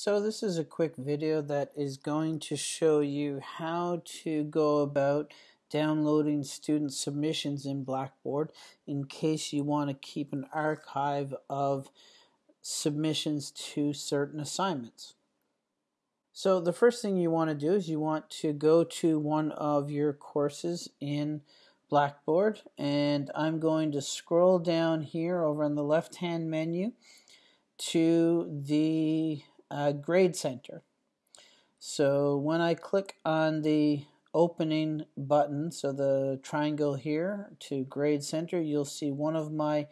So this is a quick video that is going to show you how to go about downloading student submissions in Blackboard in case you want to keep an archive of submissions to certain assignments. So the first thing you want to do is you want to go to one of your courses in Blackboard and I'm going to scroll down here over on the left hand menu to the uh, grade center. So when I click on the opening button, so the triangle here to grade center, you'll see one of my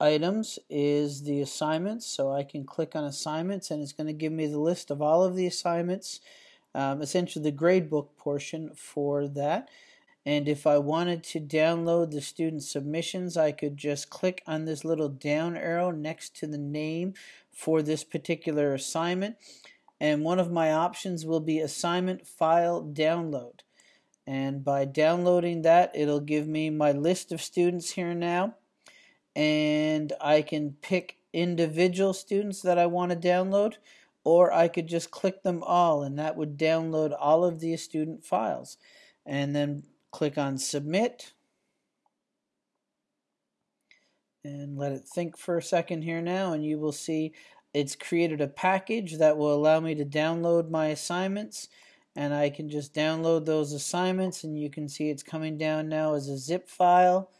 items is the assignments. So I can click on assignments and it's going to give me the list of all of the assignments, um, essentially the gradebook portion for that. And if I wanted to download the student submissions, I could just click on this little down arrow next to the name for this particular assignment. And one of my options will be assignment file download. And by downloading that, it'll give me my list of students here now. And I can pick individual students that I want to download, or I could just click them all, and that would download all of the student files. And then click on submit. And let it think for a second here now and you will see it's created a package that will allow me to download my assignments. And I can just download those assignments and you can see it's coming down now as a zip file.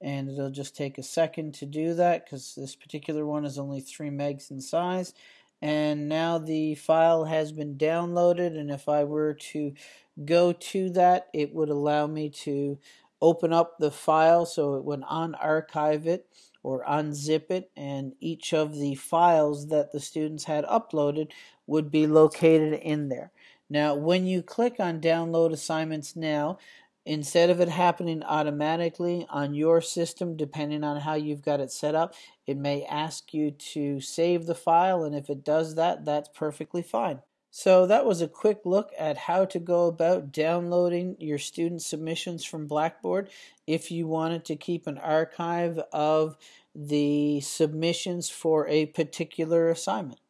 And it'll just take a second to do that because this particular one is only 3 megs in size and now the file has been downloaded and if I were to go to that it would allow me to open up the file so it would unarchive it or unzip it and each of the files that the students had uploaded would be located in there. Now when you click on download assignments now Instead of it happening automatically on your system, depending on how you've got it set up, it may ask you to save the file, and if it does that, that's perfectly fine. So that was a quick look at how to go about downloading your student submissions from Blackboard if you wanted to keep an archive of the submissions for a particular assignment.